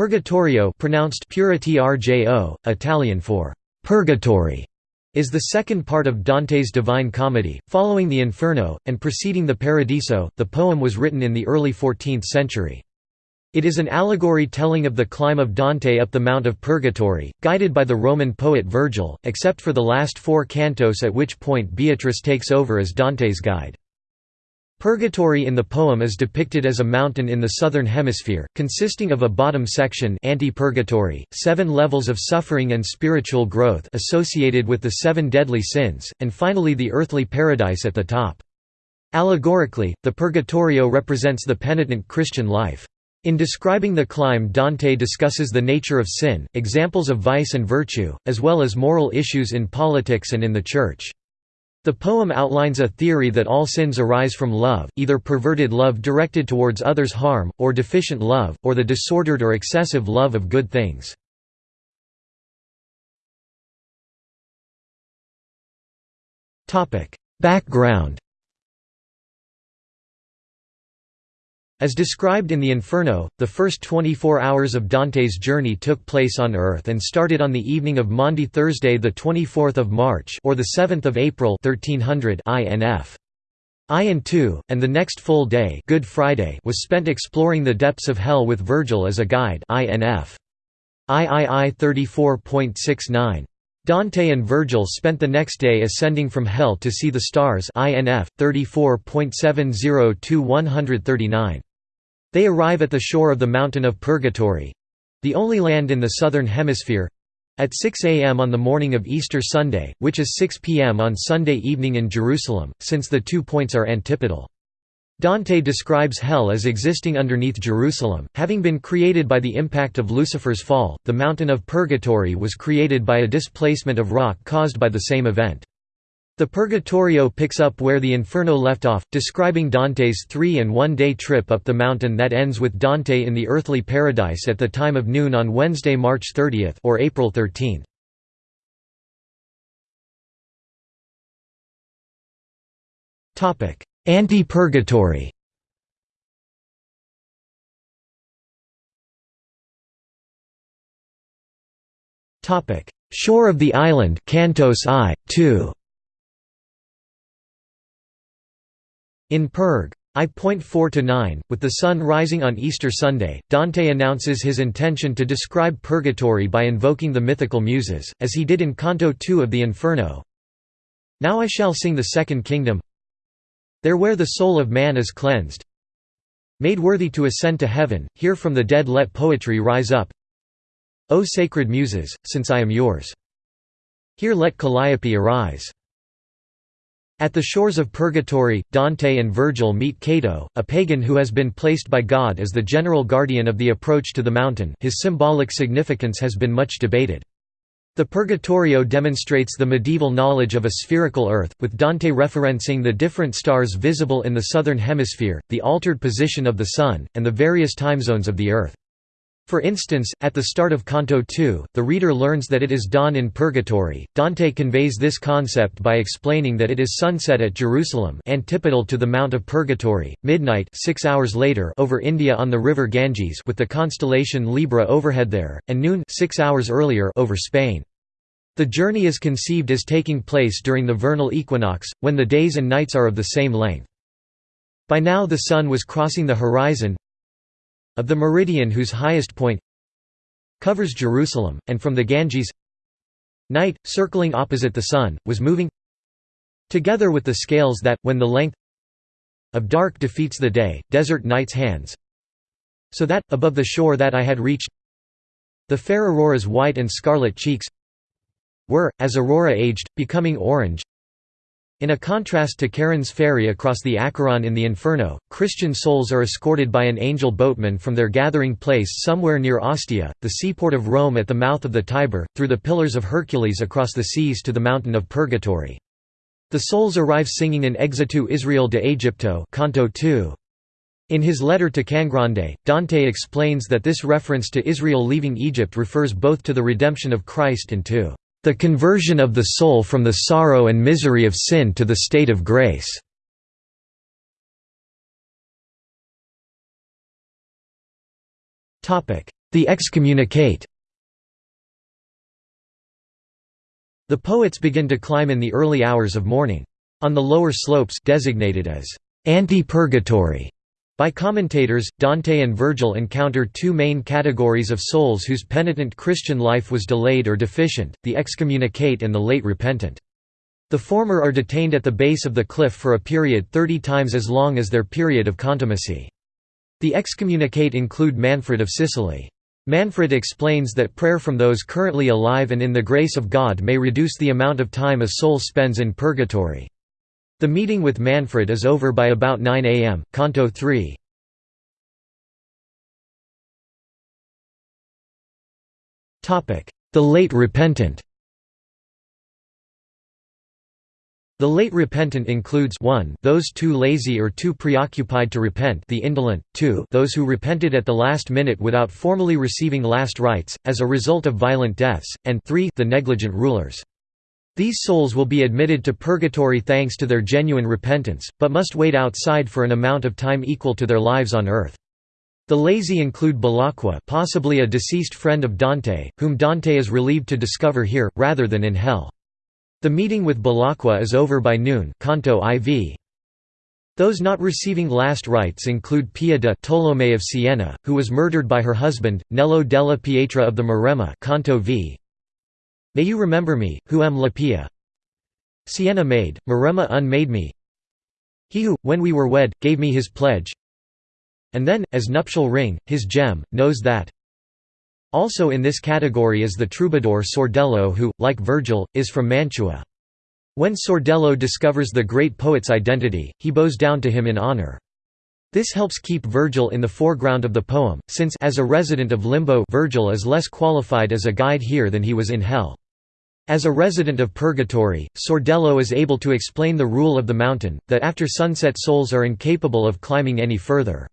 Purgatorio pronounced Puritrjo, Italian for «purgatory», is the second part of Dante's Divine Comedy, following the Inferno, and preceding the Paradiso. The poem was written in the early 14th century. It is an allegory telling of the climb of Dante up the Mount of Purgatory, guided by the Roman poet Virgil, except for the last four cantos at which point Beatrice takes over as Dante's guide. Purgatory in the poem is depicted as a mountain in the southern hemisphere, consisting of a bottom section anti-purgatory, seven levels of suffering and spiritual growth associated with the seven deadly sins, and finally the earthly paradise at the top. Allegorically, the Purgatorio represents the penitent Christian life. In describing the climb Dante discusses the nature of sin, examples of vice and virtue, as well as moral issues in politics and in the Church. The poem outlines a theory that all sins arise from love, either perverted love directed towards others' harm, or deficient love, or the disordered or excessive love of good things. Background As described in the Inferno, the first 24 hours of Dante's journey took place on Earth and started on the evening of Maundy Thursday the 24th of March or the 7th of April 1300 INF. I and 2, and the next full day Good Friday was spent exploring the depths of hell with Virgil as a guide INF. III 34.69. Dante and Virgil spent the next day ascending from hell to see the stars INF 34.70 139. They arrive at the shore of the mountain of Purgatory—the only land in the southern hemisphere—at 6 a.m. on the morning of Easter Sunday, which is 6 p.m. on Sunday evening in Jerusalem, since the two points are antipodal. Dante describes hell as existing underneath Jerusalem, having been created by the impact of Lucifer's fall. The mountain of Purgatory was created by a displacement of rock caused by the same event. The Purgatorio picks up where the Inferno left off, describing Dante's three- and one-day trip up the mountain that ends with Dante in the earthly paradise at the time of noon on Wednesday, March 30 or April 13. Anti-purgatory Shore of the island Cantos I, 2. In Purg. I.4–9, with the sun rising on Easter Sunday, Dante announces his intention to describe purgatory by invoking the mythical muses, as he did in Canto 2 of the Inferno. Now I shall sing the second kingdom There where the soul of man is cleansed Made worthy to ascend to heaven, here from the dead let poetry rise up O sacred muses, since I am yours. Here let Calliope arise. At the shores of Purgatory, Dante and Virgil meet Cato, a pagan who has been placed by God as the general guardian of the approach to the mountain his symbolic significance has been much debated. The Purgatorio demonstrates the medieval knowledge of a spherical Earth, with Dante referencing the different stars visible in the southern hemisphere, the altered position of the Sun, and the various time zones of the Earth. For instance, at the start of Canto 2, the reader learns that it is dawn in Purgatory. Dante conveys this concept by explaining that it is sunset at Jerusalem, antipodal to the Mount of Purgatory, midnight 6 hours later over India on the river Ganges with the constellation Libra overhead there, and noon 6 hours earlier over Spain. The journey is conceived as taking place during the vernal equinox, when the days and nights are of the same length. By now the sun was crossing the horizon, of the meridian whose highest point covers Jerusalem, and from the Ganges. Night, circling opposite the sun, was moving together with the scales that, when the length of dark defeats the day, desert night's hands so that, above the shore that I had reached the fair Aurora's white and scarlet cheeks were, as Aurora aged, becoming orange in a contrast to Charon's ferry across the Acheron in the Inferno, Christian souls are escorted by an angel boatman from their gathering place somewhere near Ostia, the seaport of Rome at the mouth of the Tiber, through the Pillars of Hercules across the seas to the mountain of Purgatory. The souls arrive singing in Exitu Israel de Aegypto Canto 2. In his letter to Cangrande, Dante explains that this reference to Israel leaving Egypt refers both to the redemption of Christ and to the conversion of the soul from the sorrow and misery of sin to the state of grace. the excommunicate. The poets begin to climb in the early hours of morning. On the lower slopes designated as ante-purgatory by commentators, Dante and Virgil encounter two main categories of souls whose penitent Christian life was delayed or deficient, the excommunicate and the late repentant. The former are detained at the base of the cliff for a period 30 times as long as their period of contumacy. The excommunicate include Manfred of Sicily. Manfred explains that prayer from those currently alive and in the grace of God may reduce the amount of time a soul spends in purgatory. The meeting with Manfred is over by about 9 am, Canto 3. The late repentant The late repentant includes 1 those too lazy or too preoccupied to repent the indolent, 2 those who repented at the last minute without formally receiving last rites, as a result of violent deaths, and 3 the negligent rulers. These souls will be admitted to purgatory thanks to their genuine repentance, but must wait outside for an amount of time equal to their lives on earth. The lazy include Belacqua possibly a deceased friend of Dante, whom Dante is relieved to discover here, rather than in hell. The meeting with Belacqua is over by noon Canto IV. Those not receiving last rites include Pia de Tolomei of Siena, who was murdered by her husband, Nello della Pietra of the Maremma Canto v. May you remember me, who am la Pia. Siena maid, Maremma unmade me. He who, when we were wed, gave me his pledge. And then, as nuptial ring, his gem, knows that. Also in this category is the troubadour Sordello who, like Virgil, is from Mantua. When Sordello discovers the great poet's identity, he bows down to him in honor. This helps keep Virgil in the foreground of the poem, since as a resident of Limbo Virgil is less qualified as a guide here than he was in Hell. As a resident of Purgatory, Sordello is able to explain the rule of the mountain, that after sunset souls are incapable of climbing any further.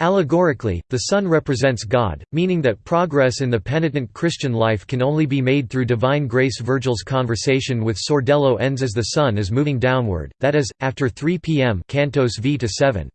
Allegorically, the sun represents God, meaning that progress in the penitent Christian life can only be made through divine grace. Virgil's conversation with Sordello ends as the sun is moving downward, that is, after 3 p.m. Cantos v to 7.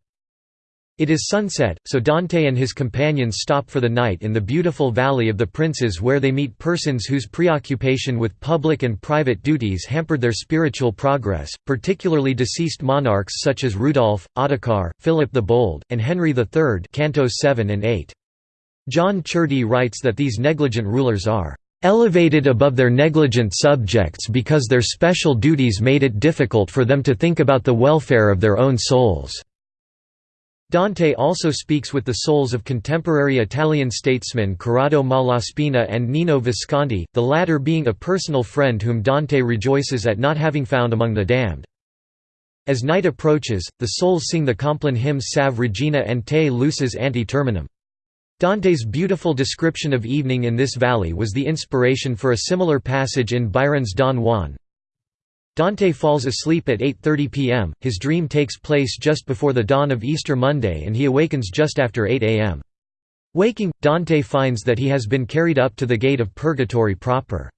It is sunset, so Dante and his companions stop for the night in the beautiful Valley of the Princes where they meet persons whose preoccupation with public and private duties hampered their spiritual progress, particularly deceased monarchs such as Rudolf, Ottokar, Philip the Bold, and Henry III Cantos 7 and 8. John Ciardi writes that these negligent rulers are elevated above their negligent subjects because their special duties made it difficult for them to think about the welfare of their own souls. Dante also speaks with the souls of contemporary Italian statesmen Corrado Malaspina and Nino Visconti, the latter being a personal friend whom Dante rejoices at not having found among the damned. As night approaches, the souls sing the Compline hymns Salve Regina and Te Lucis ante terminum. Dante's beautiful description of evening in this valley was the inspiration for a similar passage in Byron's Don Juan, Dante falls asleep at 8.30 pm, his dream takes place just before the dawn of Easter Monday and he awakens just after 8 am. Waking, Dante finds that he has been carried up to the gate of purgatory proper.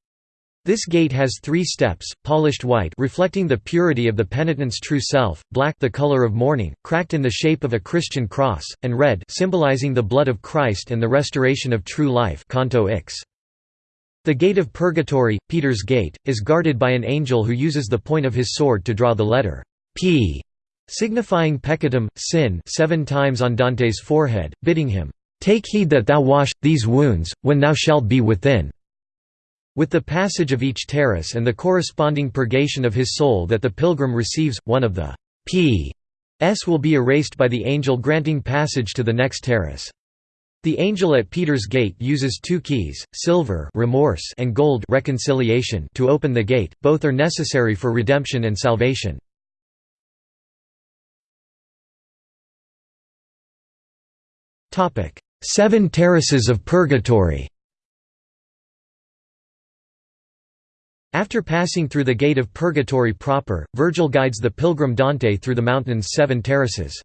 This gate has three steps, polished white reflecting the purity of the penitent's true self, black the color of mourning, cracked in the shape of a Christian cross, and red symbolizing the blood of Christ and the restoration of true life Canto Ix. The gate of purgatory, Peter's gate, is guarded by an angel who uses the point of his sword to draw the letter P, signifying peccatum, sin seven times on Dante's forehead, bidding him, "'Take heed that thou wash, these wounds, when thou shalt be within' With the passage of each terrace and the corresponding purgation of his soul that the pilgrim receives, one of the P's will be erased by the angel granting passage to the next terrace. The angel at Peter's gate uses two keys, silver remorse and gold reconciliation to open the gate, both are necessary for redemption and salvation. Seven terraces of purgatory After passing through the gate of purgatory proper, Virgil guides the pilgrim Dante through the mountain's seven terraces.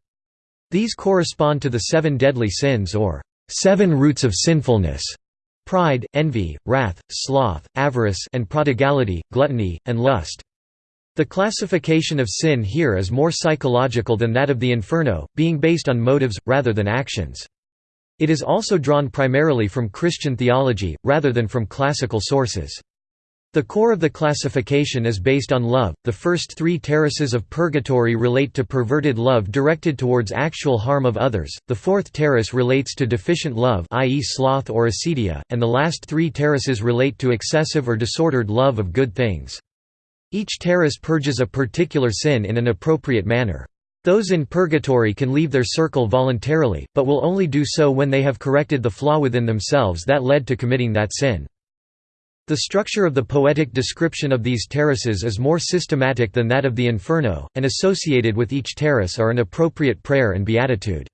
These correspond to the seven deadly sins or seven roots of sinfulness pride, envy, wrath, sloth, avarice and prodigality, gluttony, and lust. The classification of sin here is more psychological than that of the Inferno, being based on motives, rather than actions. It is also drawn primarily from Christian theology, rather than from classical sources. The core of the classification is based on love. The first three terraces of purgatory relate to perverted love directed towards actual harm of others, the fourth terrace relates to deficient love i.e. sloth or acedia, and the last three terraces relate to excessive or disordered love of good things. Each terrace purges a particular sin in an appropriate manner. Those in purgatory can leave their circle voluntarily, but will only do so when they have corrected the flaw within themselves that led to committing that sin. The structure of the poetic description of these terraces is more systematic than that of the Inferno, and associated with each terrace are an appropriate prayer and beatitude.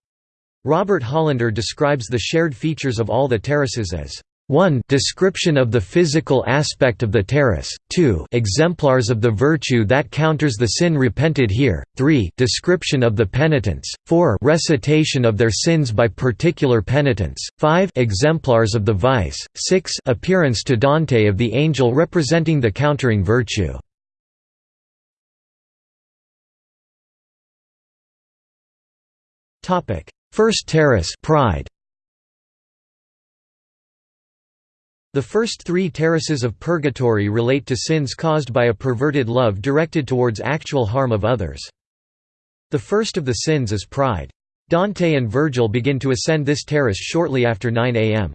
Robert Hollander describes the shared features of all the terraces as 1 description of the physical aspect of the terrace, 2 exemplars of the virtue that counters the sin repented here, 3 description of the penitents, 4 recitation of their sins by particular penitents, 5 exemplars of the vice, 6 appearance to Dante of the angel representing the countering virtue. First terrace pride. The first three terraces of purgatory relate to sins caused by a perverted love directed towards actual harm of others. The first of the sins is pride. Dante and Virgil begin to ascend this terrace shortly after 9 am.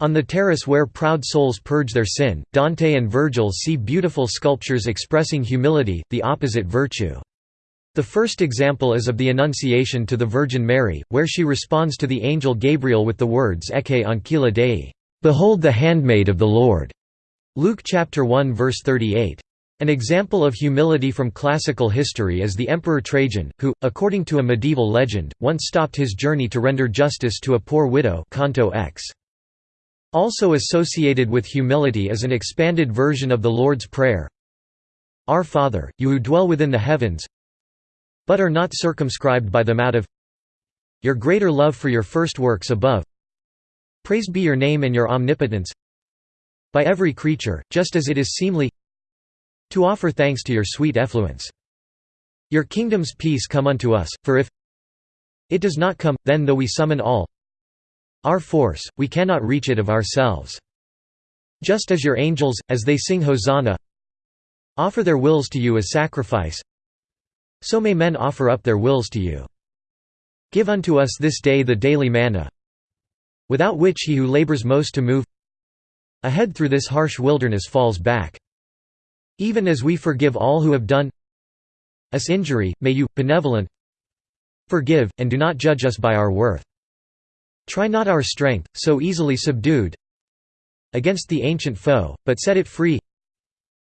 On the terrace where proud souls purge their sin, Dante and Virgil see beautiful sculptures expressing humility, the opposite virtue. The first example is of the Annunciation to the Virgin Mary, where she responds to the angel Gabriel with the words Ecce ancilla Dei. Behold the handmaid of the Lord. Luke chapter 1 verse 38. An example of humility from classical history is the Emperor Trajan, who, according to a medieval legend, once stopped his journey to render justice to a poor widow Canto X. Also associated with humility is an expanded version of the Lord's Prayer Our Father, you who dwell within the heavens but are not circumscribed by them out of your greater love for your first works above Praised be your name and your omnipotence by every creature, just as it is seemly to offer thanks to your sweet effluence. Your kingdom's peace come unto us, for if it does not come, then though we summon all our force, we cannot reach it of ourselves. Just as your angels, as they sing Hosanna, offer their wills to you as sacrifice, so may men offer up their wills to you. Give unto us this day the daily manna, without which he who labors most to move ahead through this harsh wilderness falls back. Even as we forgive all who have done us injury, may you, benevolent, forgive, and do not judge us by our worth. Try not our strength, so easily subdued against the ancient foe, but set it free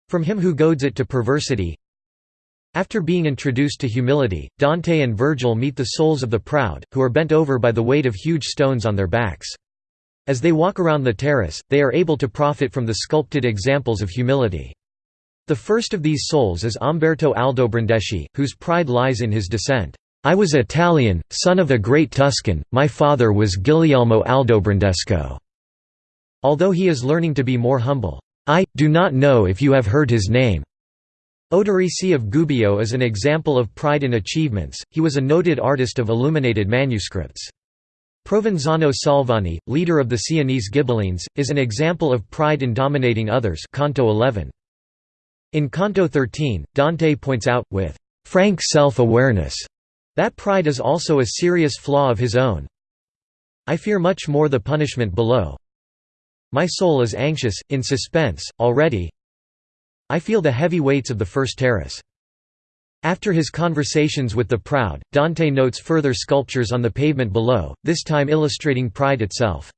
from him who goads it to perversity, after being introduced to humility, Dante and Virgil meet the souls of the proud, who are bent over by the weight of huge stones on their backs. As they walk around the terrace, they are able to profit from the sculpted examples of humility. The first of these souls is Umberto Aldobrandeschi, whose pride lies in his descent. I was Italian, son of a great Tuscan, my father was Guglielmo Aldobrandesco. Although he is learning to be more humble. I, do not know if you have heard his name. Oderisi of Gubbio is an example of pride in achievements, he was a noted artist of illuminated manuscripts. Provenzano Salvani, leader of the Sienese Ghibellines, is an example of pride in dominating others Canto 11. In Canto 13, Dante points out, with frank self-awareness, that pride is also a serious flaw of his own. I fear much more the punishment below. My soul is anxious, in suspense, already, I feel the heavy weights of the first terrace. After his conversations with the proud, Dante notes further sculptures on the pavement below, this time illustrating pride itself.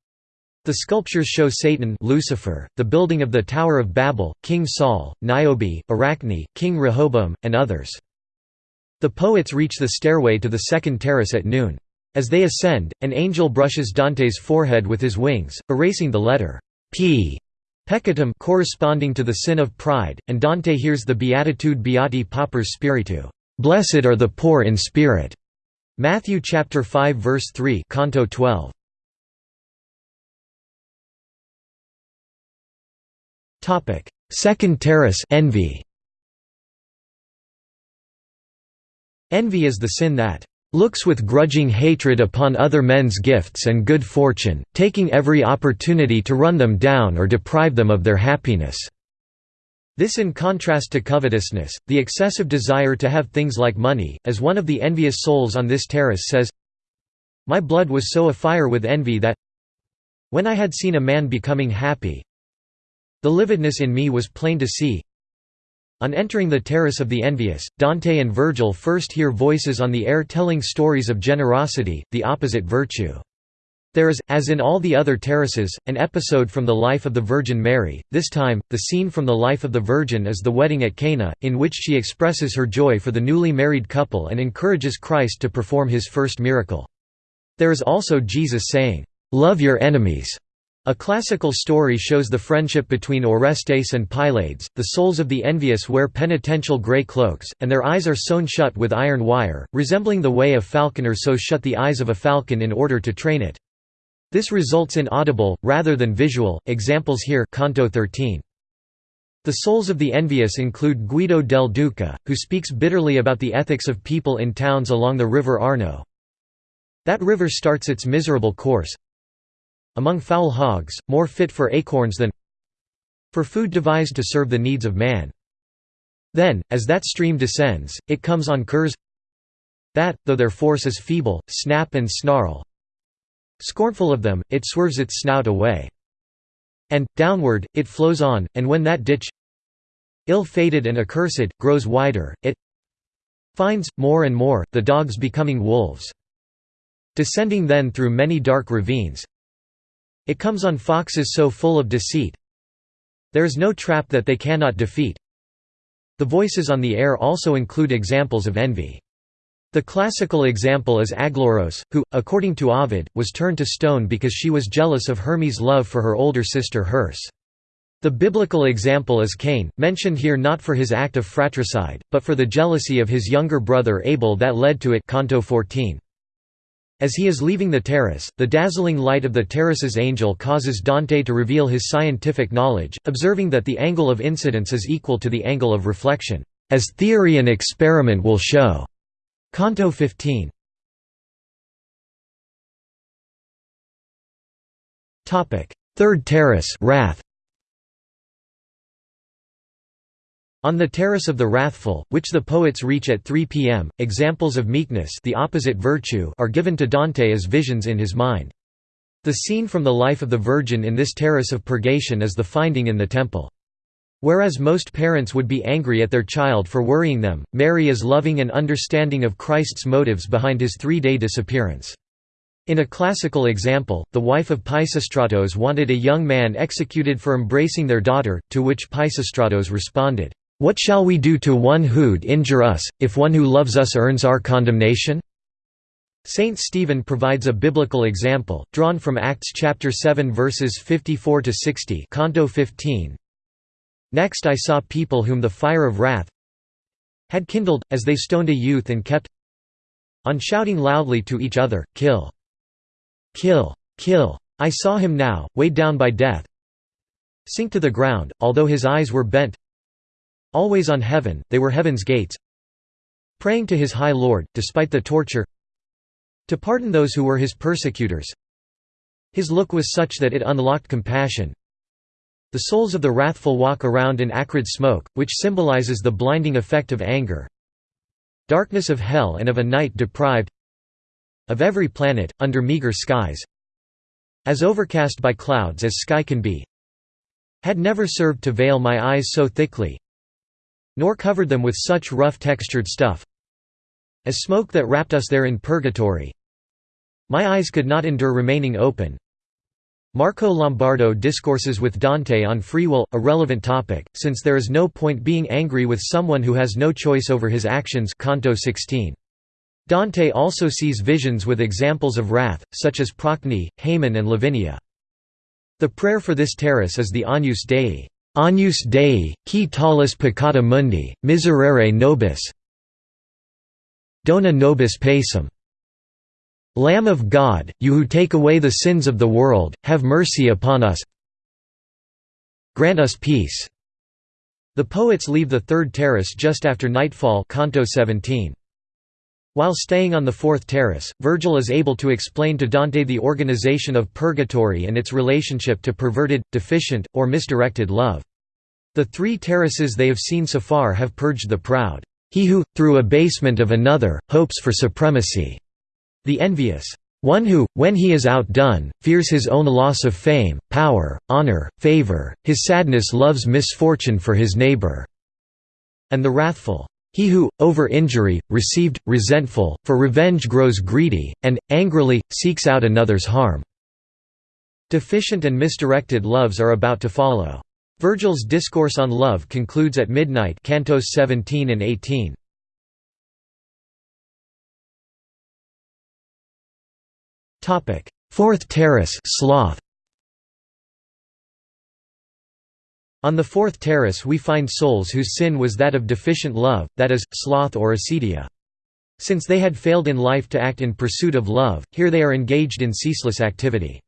The sculptures show Satan Lucifer, the building of the Tower of Babel, King Saul, Niobe, Arachne, King Rehoboam, and others. The poets reach the stairway to the second terrace at noon. As they ascend, an angel brushes Dante's forehead with his wings, erasing the letter P Peccatum corresponding to the sin of pride, and Dante hears the beatitude Beati Pauperes Spiritu, "Blessed are the poor in spirit." Matthew chapter 5 verse 3, Canto 12. Topic: Second terrace envy. Envy is the sin that looks with grudging hatred upon other men's gifts and good fortune, taking every opportunity to run them down or deprive them of their happiness." This in contrast to covetousness, the excessive desire to have things like money, as one of the envious souls on this terrace says, My blood was so afire with envy that when I had seen a man becoming happy, the lividness in me was plain to see, on entering the terrace of the envious, Dante and Virgil first hear voices on the air telling stories of generosity, the opposite virtue. There is, as in all the other terraces, an episode from the life of the Virgin Mary, this time, the scene from the life of the Virgin is the wedding at Cana, in which she expresses her joy for the newly married couple and encourages Christ to perform his first miracle. There is also Jesus saying, "'Love your enemies' A classical story shows the friendship between Orestes and Pylades. The souls of the envious wear penitential grey cloaks, and their eyes are sewn shut with iron wire, resembling the way a falconer sews shut the eyes of a falcon in order to train it. This results in audible, rather than visual, examples here Canto 13. The souls of the envious include Guido del Duca, who speaks bitterly about the ethics of people in towns along the river Arno. That river starts its miserable course, among foul hogs, more fit for acorns than for food devised to serve the needs of man. Then, as that stream descends, it comes on curs that, though their force is feeble, snap and snarl. Scornful of them, it swerves its snout away. And, downward, it flows on, and when that ditch ill-fated and accursed, grows wider, it finds, more and more, the dogs becoming wolves. Descending then through many dark ravines, it comes on foxes so full of deceit There is no trap that they cannot defeat The voices on the air also include examples of envy. The classical example is Aglauros, who, according to Ovid, was turned to stone because she was jealous of Hermes' love for her older sister Herse. The biblical example is Cain, mentioned here not for his act of fratricide, but for the jealousy of his younger brother Abel that led to it Canto 14. As he is leaving the terrace, the dazzling light of the terrace's angel causes Dante to reveal his scientific knowledge, observing that the angle of incidence is equal to the angle of reflection, as theory and experiment will show. Canto 15. Third terrace wrath. On the Terrace of the Wrathful, which the poets reach at 3 p.m., examples of meekness the opposite virtue are given to Dante as visions in his mind. The scene from the life of the Virgin in this terrace of purgation is the finding in the temple. Whereas most parents would be angry at their child for worrying them, Mary is loving and understanding of Christ's motives behind his three-day disappearance. In a classical example, the wife of Pisistratos wanted a young man executed for embracing their daughter, to which Pisistratos responded, what shall we do to one who'd injure us, if one who loves us earns our condemnation? Saint Stephen provides a biblical example, drawn from Acts chapter 7 verses 54 to 60, Canto 15. Next I saw people whom the fire of wrath had kindled, as they stoned a youth and kept on shouting loudly to each other, Kill! Kill! Kill! I saw him now, weighed down by death, sink to the ground, although his eyes were bent Always on heaven, they were heaven's gates praying to his high Lord, despite the torture to pardon those who were his persecutors. His look was such that it unlocked compassion. The souls of the wrathful walk around in acrid smoke, which symbolizes the blinding effect of anger. Darkness of hell and of a night deprived of every planet, under meager skies as overcast by clouds as sky can be had never served to veil my eyes so thickly nor covered them with such rough textured stuff as smoke that wrapped us there in purgatory. My eyes could not endure remaining open. Marco Lombardo discourses with Dante on free will, a relevant topic, since there is no point being angry with someone who has no choice over his actions Canto 16. Dante also sees visions with examples of wrath, such as Procne, Haman and Lavinia. The prayer for this terrace is the Agnus Dei. Agnus Dei, qui tollis peccata mundi, miserere nobis Dona nobis pacem. Lamb of God, you who take away the sins of the world, have mercy upon us Grant us peace. The poets leave the third terrace just after nightfall Canto 17. While staying on the fourth terrace, Virgil is able to explain to Dante the organization of purgatory and its relationship to perverted, deficient, or misdirected love. The three terraces they have seen so far have purged the proud, he who, through abasement of another, hopes for supremacy, the envious, one who, when he is outdone, fears his own loss of fame, power, honor, favor, his sadness loves misfortune for his neighbor, and the wrathful, he who, over injury, received, resentful, for revenge grows greedy, and, angrily, seeks out another's harm. Deficient and misdirected loves are about to follow. Virgil's Discourse on Love concludes at midnight cantos 17 and 18. Fourth terrace sloth. On the fourth terrace we find souls whose sin was that of deficient love, that is, sloth or acedia. Since they had failed in life to act in pursuit of love, here they are engaged in ceaseless activity.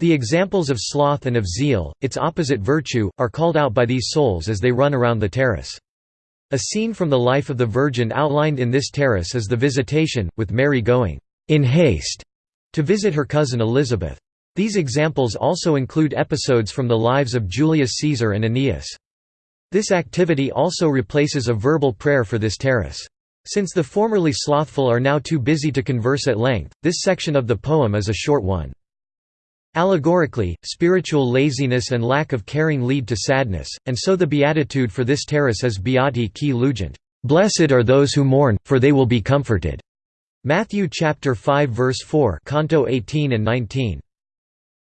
The examples of sloth and of zeal, its opposite virtue, are called out by these souls as they run around the terrace. A scene from the life of the Virgin outlined in this terrace is the Visitation, with Mary going, "'in haste' to visit her cousin Elizabeth. These examples also include episodes from the lives of Julius Caesar and Aeneas. This activity also replaces a verbal prayer for this terrace. Since the formerly slothful are now too busy to converse at length, this section of the poem is a short one. Allegorically, spiritual laziness and lack of caring lead to sadness, and so the beatitude for this terrace is Beati qui lugent, "Blessed are those who mourn, for they will be comforted." Matthew chapter 5 verse 4, canto 18 and 19.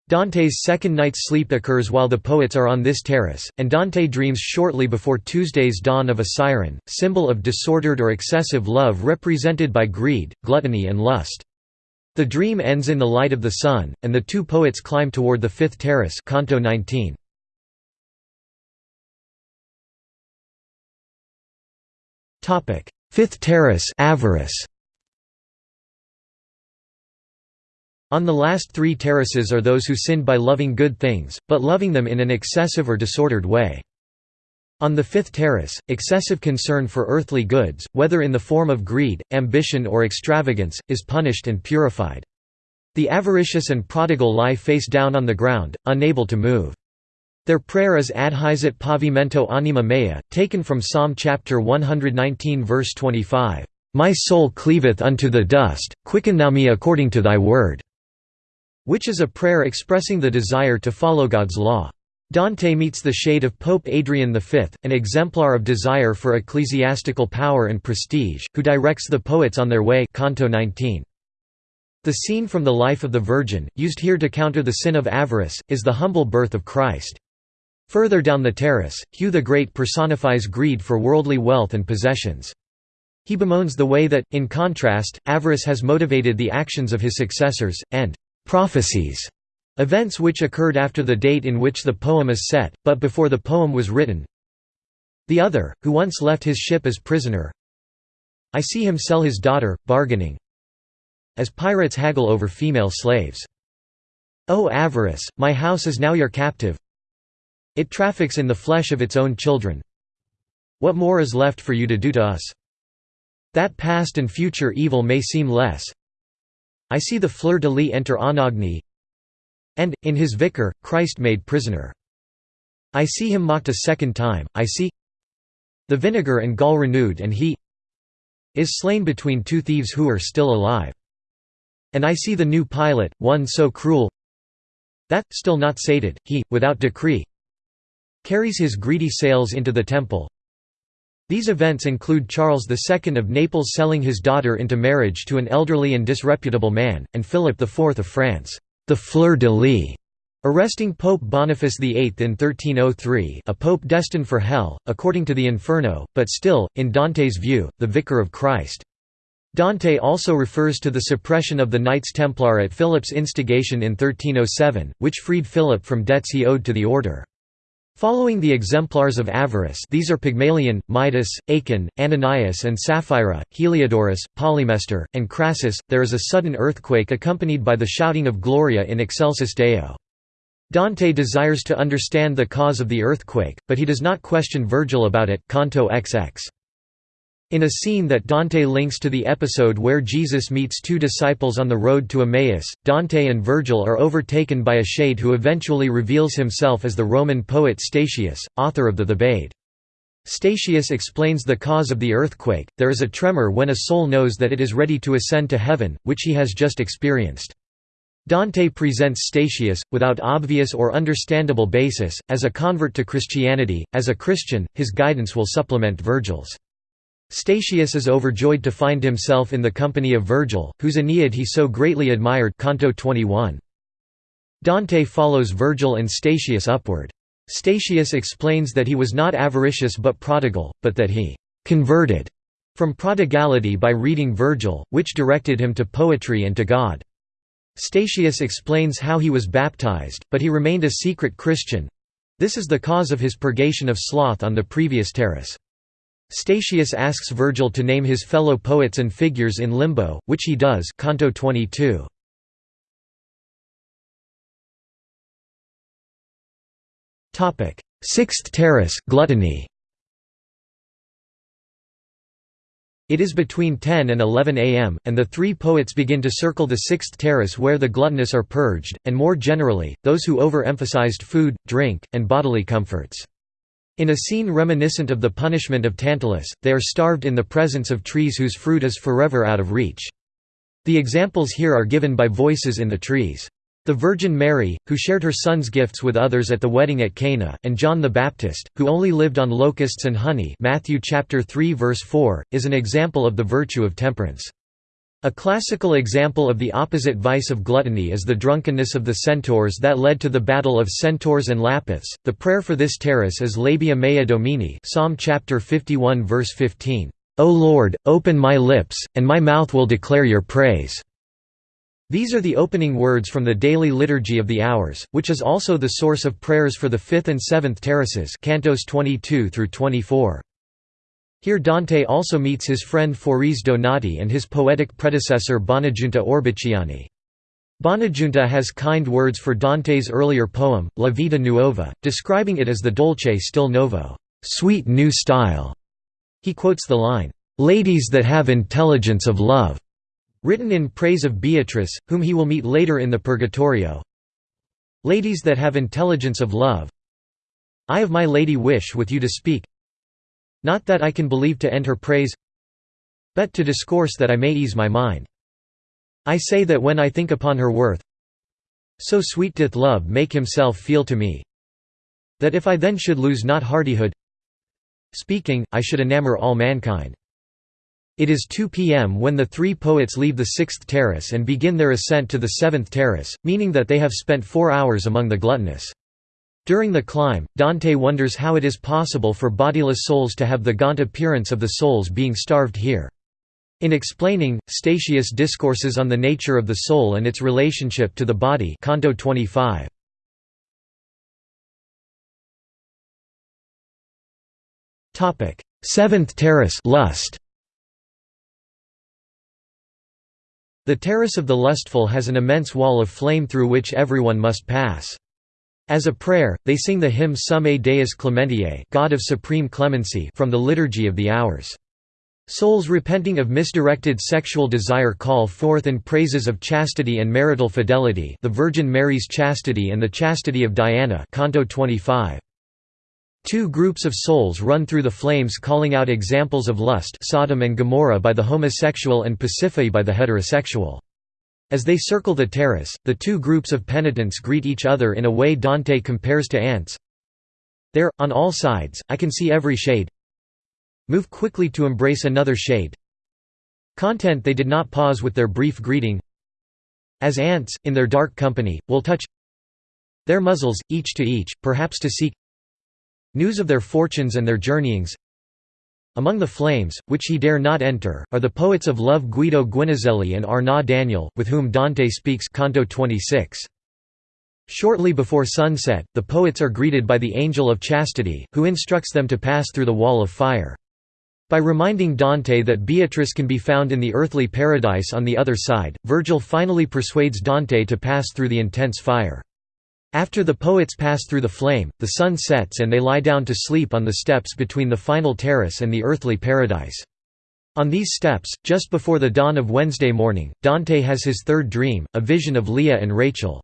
Dante's second night's sleep occurs while the poets are on this terrace, and Dante dreams shortly before Tuesday's dawn of a siren, symbol of disordered or excessive love represented by greed, gluttony and lust. The dream ends in the light of the sun, and the two poets climb toward the fifth terrace canto 19. Fifth terrace avarice. On the last three terraces are those who sinned by loving good things, but loving them in an excessive or disordered way. On the fifth terrace, excessive concern for earthly goods, whether in the form of greed, ambition or extravagance, is punished and purified. The avaricious and prodigal lie face down on the ground, unable to move. Their prayer is adhaesit pavimento anima mea, taken from Psalm chapter 119 verse 25, "My soul cleaveth unto the dust, quicken thou me according to thy word." Which is a prayer expressing the desire to follow God's law. Dante meets the shade of Pope Adrian V, an exemplar of desire for ecclesiastical power and prestige, who directs the poets on their way Canto 19. The scene from the life of the Virgin, used here to counter the sin of avarice, is the humble birth of Christ. Further down the terrace, Hugh the Great personifies greed for worldly wealth and possessions. He bemoans the way that, in contrast, avarice has motivated the actions of his successors, and prophecies, events which occurred after the date in which the poem is set, but before the poem was written. The other, who once left his ship as prisoner I see him sell his daughter, bargaining as pirates haggle over female slaves. O avarice, my house is now your captive It traffics in the flesh of its own children What more is left for you to do to us? That past and future evil may seem less I see the fleur-de-lis enter Anagni and, in his vicar, Christ made prisoner. I see him mocked a second time, I see the vinegar and gall renewed and he is slain between two thieves who are still alive. And I see the new pilot, one so cruel that, still not sated, he, without decree, carries his greedy sails into the temple, these events include Charles II of Naples selling his daughter into marriage to an elderly and disreputable man, and Philip IV of France, the fleur-de-lis, arresting Pope Boniface VIII in 1303 a pope destined for hell, according to the Inferno, but still, in Dante's view, the Vicar of Christ. Dante also refers to the suppression of the Knights Templar at Philip's instigation in 1307, which freed Philip from debts he owed to the order. Following the exemplars of avarice these are Pygmalion, Midas, Achan, Ananias and Sapphira, Heliodorus, Polymestor, and Crassus, there is a sudden earthquake accompanied by the shouting of Gloria in excelsis Deo. Dante desires to understand the cause of the earthquake, but he does not question Virgil about it Canto XX. In a scene that Dante links to the episode where Jesus meets two disciples on the road to Emmaus, Dante and Virgil are overtaken by a shade who eventually reveals himself as the Roman poet Statius, author of the Thebaid. Statius explains the cause of the earthquake, there is a tremor when a soul knows that it is ready to ascend to heaven, which he has just experienced. Dante presents Statius, without obvious or understandable basis, as a convert to Christianity. As a Christian, his guidance will supplement Virgil's. Statius is overjoyed to find himself in the company of Virgil, whose Aeneid he so greatly admired Canto 21. Dante follows Virgil and Statius upward. Statius explains that he was not avaricious but prodigal, but that he «converted» from prodigality by reading Virgil, which directed him to poetry and to God. Statius explains how he was baptized, but he remained a secret Christian—this is the cause of his purgation of sloth on the previous terrace. Statius asks Virgil to name his fellow poets and figures in limbo, which he does Canto 22. Sixth terrace gluttony. It is between 10 and 11 am, and the three poets begin to circle the sixth terrace where the gluttonous are purged, and more generally, those who over-emphasized food, drink, and bodily comforts. In a scene reminiscent of the punishment of Tantalus, they are starved in the presence of trees whose fruit is forever out of reach. The examples here are given by voices in the trees. The Virgin Mary, who shared her son's gifts with others at the wedding at Cana, and John the Baptist, who only lived on locusts and honey Matthew chapter 3 verse 4, is an example of the virtue of temperance. A classical example of the opposite vice of gluttony is the drunkenness of the centaurs that led to the battle of centaurs and Lapiths. The prayer for this terrace is Labia mea Domine, Psalm chapter 51 verse 15. O Lord, open my lips, and my mouth will declare your praise. These are the opening words from the daily liturgy of the hours, which is also the source of prayers for the fifth and seventh terraces, cantos 22 through 24. Here Dante also meets his friend Forese Donati and his poetic predecessor Bonagiunta Orbicciani. Bonagiunta has kind words for Dante's earlier poem, La Vita Nuova, describing it as the dolce stil novo sweet new style". He quotes the line, "'Ladies that have intelligence of love' written in praise of Beatrice, whom he will meet later in the Purgatorio. Ladies that have intelligence of love I of my lady wish with you to speak not that I can believe to end her praise but to discourse that I may ease my mind. I say that when I think upon her worth so sweet doth love make himself feel to me that if I then should lose not hardihood speaking, I should enamour all mankind. It is 2 p.m. when the three poets leave the sixth terrace and begin their ascent to the seventh terrace, meaning that they have spent four hours among the gluttonous. During the climb, Dante wonders how it is possible for bodiless souls to have the gaunt appearance of the souls being starved here. In explaining, Statius discourses on the nature of the soul and its relationship to the body Canto 25. Seventh terrace lust. The terrace of the lustful has an immense wall of flame through which everyone must pass. As a prayer, they sing the hymn Summae Deus Clementiae God of Supreme Clemency from the Liturgy of the Hours. Souls repenting of misdirected sexual desire call forth in praises of chastity and marital fidelity the Virgin Mary's chastity and the chastity of Diana Canto 25. Two groups of souls run through the flames calling out examples of lust Sodom and Gomorrah by the homosexual and Pasiphae by the heterosexual. As they circle the terrace, the two groups of penitents greet each other in a way Dante compares to ants. There, on all sides, I can see every shade. Move quickly to embrace another shade. Content they did not pause with their brief greeting. As ants, in their dark company, will touch their muzzles, each to each, perhaps to seek news of their fortunes and their journeyings. Among the flames, which he dare not enter, are the poets of love Guido Guinizelli and Arnaud Daniel, with whom Dante speaks Canto 26. Shortly before sunset, the poets are greeted by the Angel of Chastity, who instructs them to pass through the wall of fire. By reminding Dante that Beatrice can be found in the earthly paradise on the other side, Virgil finally persuades Dante to pass through the intense fire. After the poets pass through the flame, the sun sets and they lie down to sleep on the steps between the final terrace and the earthly paradise. On these steps, just before the dawn of Wednesday morning, Dante has his third dream, a vision of Leah and Rachel.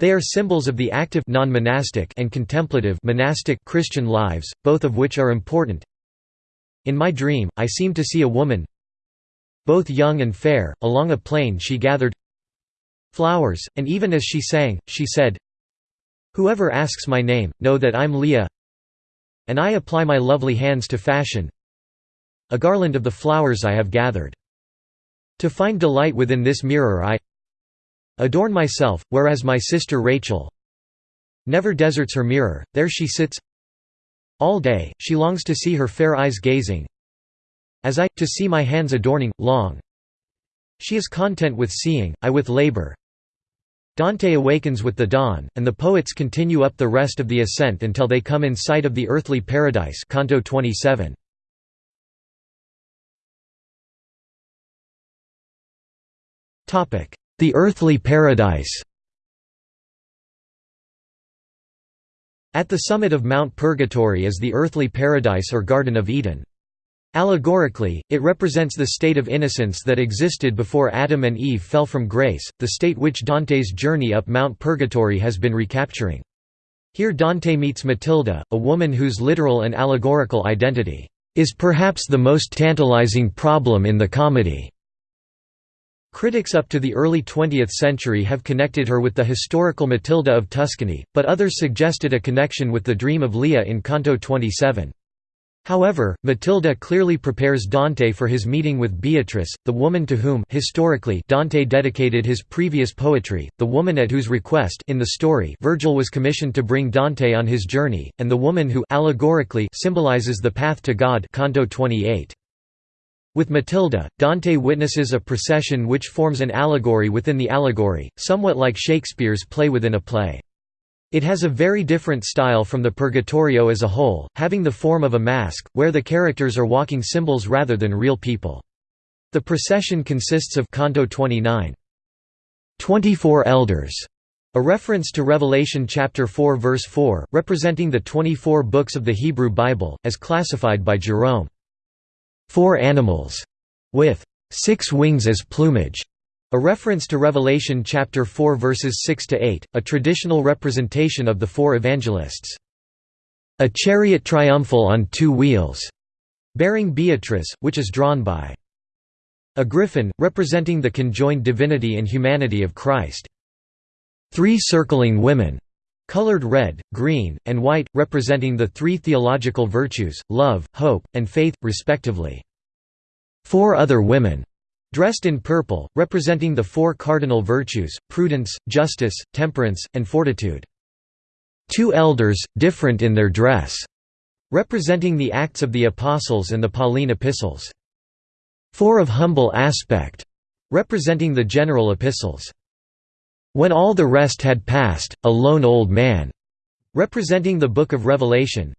They are symbols of the active non-monastic and contemplative monastic Christian lives, both of which are important. In my dream, I seemed to see a woman both young and fair, along a plain she gathered flowers, and even as she sang, she said, Whoever asks my name, know that I'm Leah and I apply my lovely hands to fashion a garland of the flowers I have gathered. To find delight within this mirror I adorn myself, whereas my sister Rachel never deserts her mirror, there she sits all day, she longs to see her fair eyes gazing as I, to see my hands adorning, long she is content with seeing, I with labor Dante awakens with the dawn, and the poets continue up the rest of the ascent until they come in sight of the earthly paradise Canto 27. The earthly paradise At the summit of Mount Purgatory is the earthly paradise or Garden of Eden. Allegorically, it represents the state of innocence that existed before Adam and Eve fell from grace, the state which Dante's journey up Mount Purgatory has been recapturing. Here Dante meets Matilda, a woman whose literal and allegorical identity is perhaps the most tantalizing problem in the comedy. Critics up to the early 20th century have connected her with the historical Matilda of Tuscany, but others suggested a connection with the dream of Leah in Canto 27. However, Matilda clearly prepares Dante for his meeting with Beatrice, the woman to whom historically Dante dedicated his previous poetry, the woman at whose request in the story Virgil was commissioned to bring Dante on his journey, and the woman who allegorically symbolizes the path to God Canto 28. With Matilda, Dante witnesses a procession which forms an allegory within the allegory, somewhat like Shakespeare's play within a play. It has a very different style from the Purgatorio as a whole, having the form of a masque, where the characters are walking symbols rather than real people. The procession consists of Canto 29. 24 elders, a reference to Revelation chapter 4 verse 4, representing the 24 books of the Hebrew Bible, as classified by Jerome four animals, with six wings as plumage, a reference to Revelation chapter 4 verses 6 to 8, a traditional representation of the four evangelists. A chariot triumphal on two wheels, bearing Beatrice, which is drawn by a griffin, representing the conjoined divinity and humanity of Christ. Three circling women, colored red, green, and white, representing the three theological virtues, love, hope, and faith, respectively. Four other women, dressed in purple, representing the four cardinal virtues, prudence, justice, temperance, and fortitude. Two elders, different in their dress, representing the Acts of the Apostles and the Pauline epistles. Four of humble aspect, representing the general epistles. When all the rest had passed, a lone old man, representing the Book of Revelation.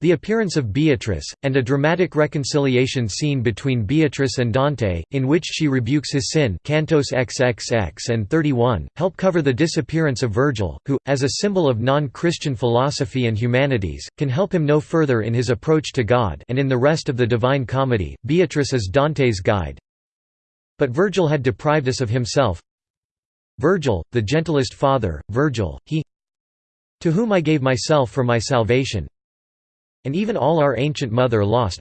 The appearance of Beatrice, and a dramatic reconciliation scene between Beatrice and Dante, in which she rebukes his sin Cantos XXX and 31, help cover the disappearance of Virgil, who, as a symbol of non-Christian philosophy and humanities, can help him no further in his approach to God and in the rest of the Divine Comedy, Beatrice is Dante's guide. But Virgil had deprived us of himself, Virgil, the gentlest father, Virgil, he to whom I gave myself for my salvation and even all our ancient mother lost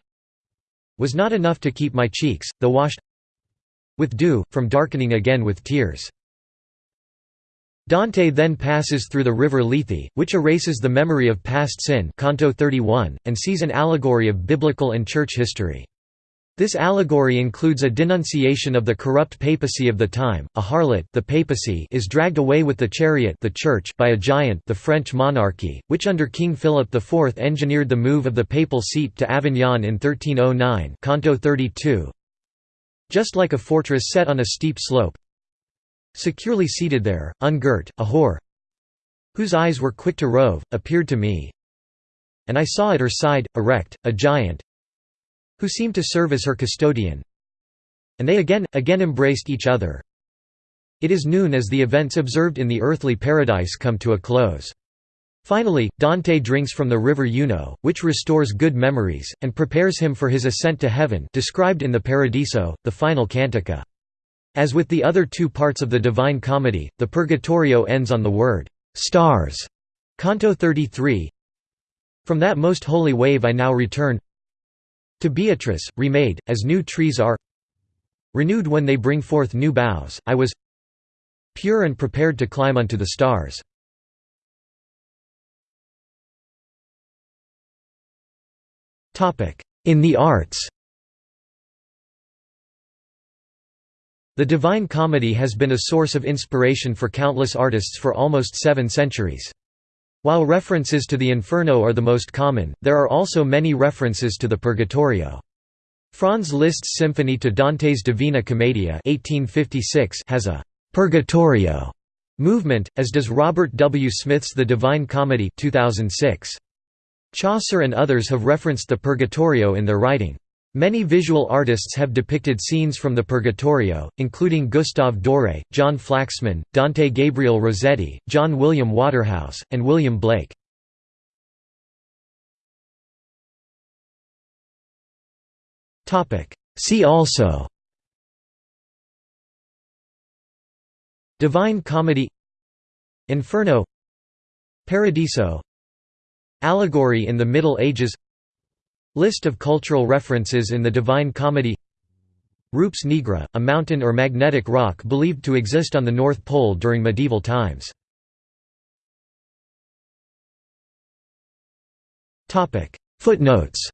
was not enough to keep my cheeks, though washed with dew, from darkening again with tears. Dante then passes through the river Lethe, which erases the memory of past sin Canto 31, and sees an allegory of biblical and church history. This allegory includes a denunciation of the corrupt papacy of the time. A harlot, the papacy, is dragged away with the chariot, the church, by a giant, the French monarchy, which under King Philip IV engineered the move of the papal seat to Avignon in 1309. Canto 32. Just like a fortress set on a steep slope, securely seated there, ungirt, a whore, whose eyes were quick to rove, appeared to me. And I saw at her side, erect, a giant, who seemed to serve as her custodian. And they again, again embraced each other. It is noon as the events observed in the earthly paradise come to a close. Finally, Dante drinks from the river Eunoë, which restores good memories, and prepares him for his ascent to heaven described in the Paradiso, the final cantica. As with the other two parts of the Divine Comedy, the Purgatorio ends on the word, "'stars' Canto 33 From that most holy wave I now return To Beatrice, remade, as new trees are Renewed when they bring forth new boughs, I was Pure and prepared to climb unto the stars. In the arts The Divine Comedy has been a source of inspiration for countless artists for almost seven centuries. While references to the Inferno are the most common, there are also many references to the Purgatorio. Franz Liszt's Symphony to Dante's Divina Commedia 1856 has a «Purgatorio» movement, as does Robert W. Smith's The Divine Comedy 2006. Chaucer and others have referenced the Purgatorio in their writing. Many visual artists have depicted scenes from the Purgatorio, including Gustave Doré, John Flaxman, Dante Gabriel Rossetti, John William Waterhouse, and William Blake. See also Divine Comedy Inferno Paradiso Allegory in the Middle Ages List of cultural references in the Divine Comedy Rupes Nigra, a mountain or magnetic rock believed to exist on the North Pole during medieval times. Footnotes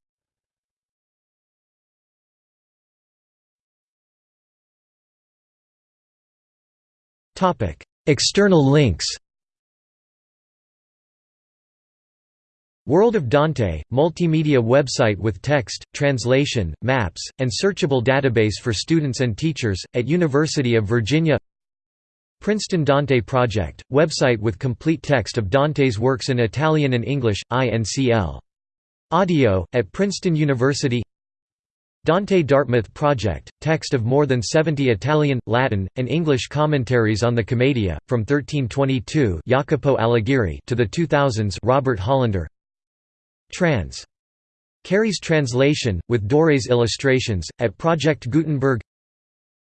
External links World of Dante, multimedia website with text, translation, maps, and searchable database for students and teachers, at University of Virginia Princeton Dante Project, website with complete text of Dante's works in Italian and English, INCL. Audio, at Princeton University Dante Dartmouth Project, text of more than 70 Italian, Latin, and English commentaries on the Commedia, from 1322 Jacopo Alighieri to the 2000s Robert Hollander Trans. Cary's translation, with Doré's illustrations, at Project Gutenberg.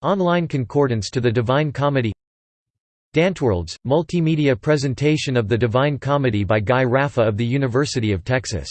Online concordance to the Divine Comedy. Danteworlds, multimedia presentation of the Divine Comedy by Guy Raffa of the University of Texas